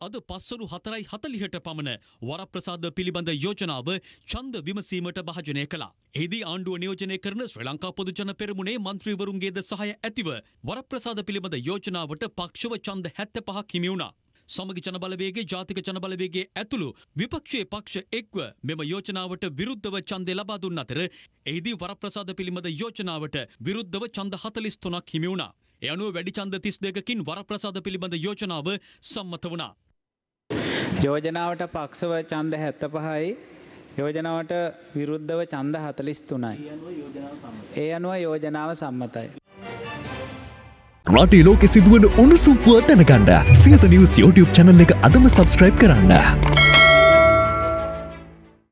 අද පස්සරු හතරයි හතලිහට පමණ වරප්‍රසාද පිළිබඳ යෝජනාව චන්ද විමසීමට භාජනය කළා. එහිදී ආණ්ඩුව නියෝජනය කරන ශ්‍රී ලංකා පොදුජන පෙරමුණේ මන්ත්‍රීවරුන්ගේද සහය ඇතිව වරප්‍රසාද පිළිබඳ යෝජනාවට පක්ෂව ඡන්ද 75ක් හිමි වුණා. සමගි ජනබලවේගේ ජාතික ජනබලවේගේ ඇතුළු විපක්ෂයේ පක්ෂ එක්ව මෙම යෝජනාවට විරුද්ධව ඡන්දය ලබා දුන් අතර එහිදී වරප්‍රසාද පිළිබඳ යෝජනාවට විරුද්ධව ඡන්ද 43ක් හිමි වුණා. ඒ අනුව වැඩි ඡන්ද 32කින් වරප්‍රසාද පිළිබඳ යෝජනාව සම්මත වුණා. යෝජනාවට පක්ෂව ඡන්ද 75යි යෝජනාවට විරුද්ධව ඡන්ද 43යි. ඒ අනුව යෝජනාව සම්මතයි. රටේ ලෝකෙ සිදුවන උණුසුම් පුවත් දැනගන්න සියත නිවස් YouTube channel එක අදම subscribe කරන්න.